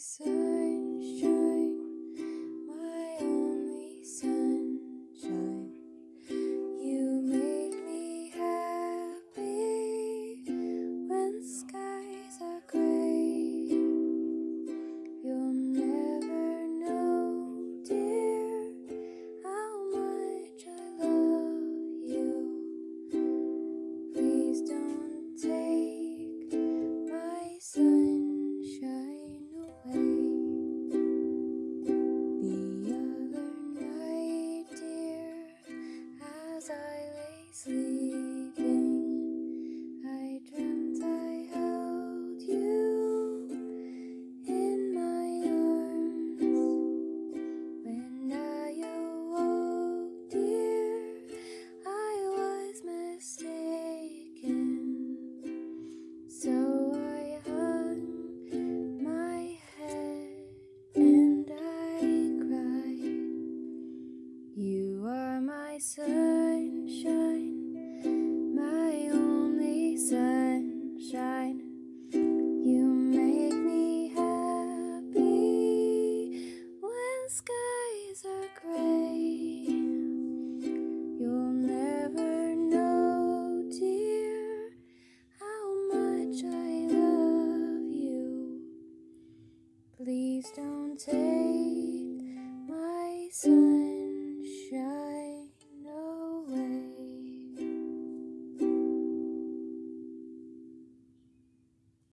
sunshine, sleeping, I dreamt I held you in my arms. When I awoke, dear, I was mistaken. So I hung my head and I cried. You are my sunshine, Please don't take my sunshine.